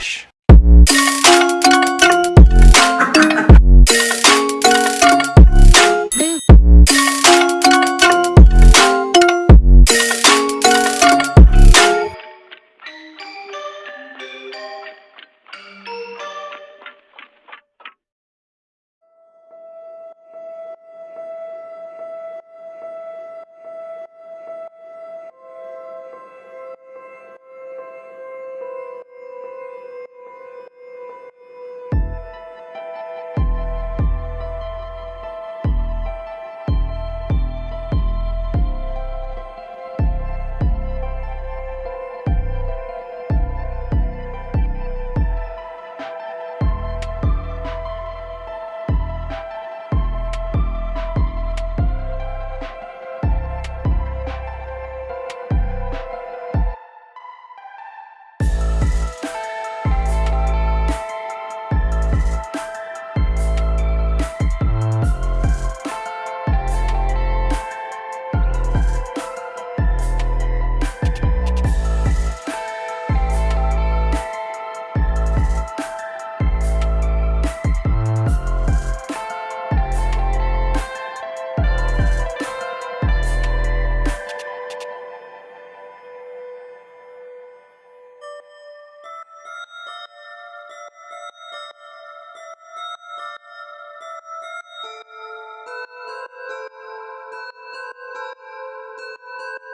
Relaxa.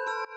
you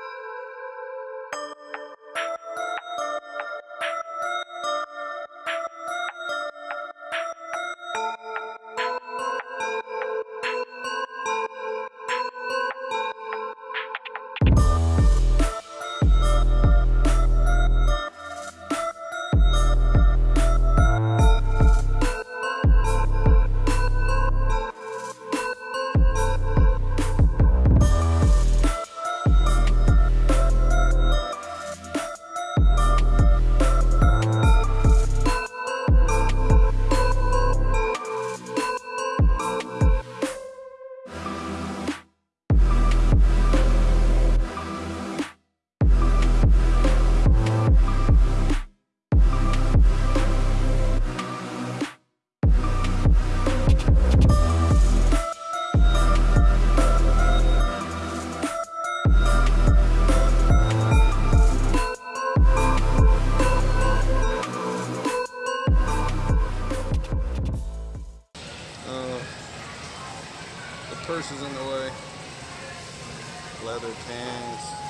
Leather pants.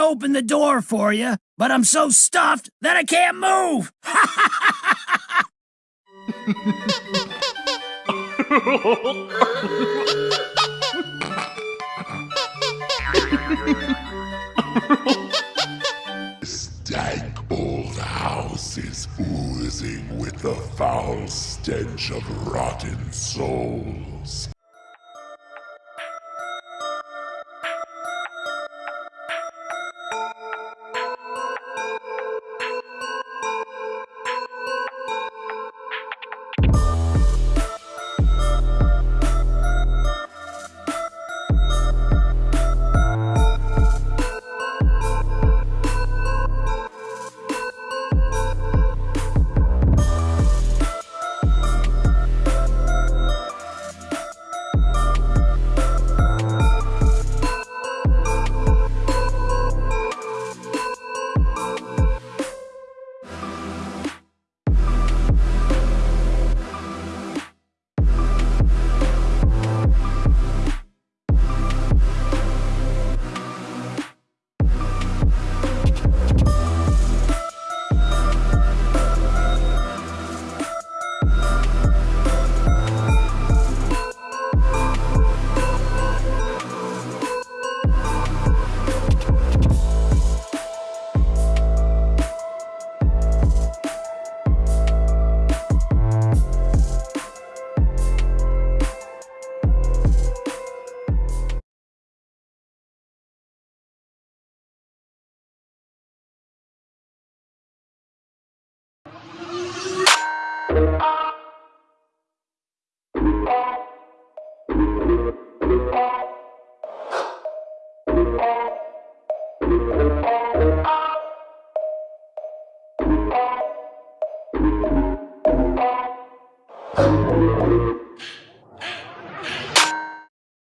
Open the door for you, but I'm so stuffed that I can't move. Stank old house is oozing with the foul stench of rotten souls. Thank you.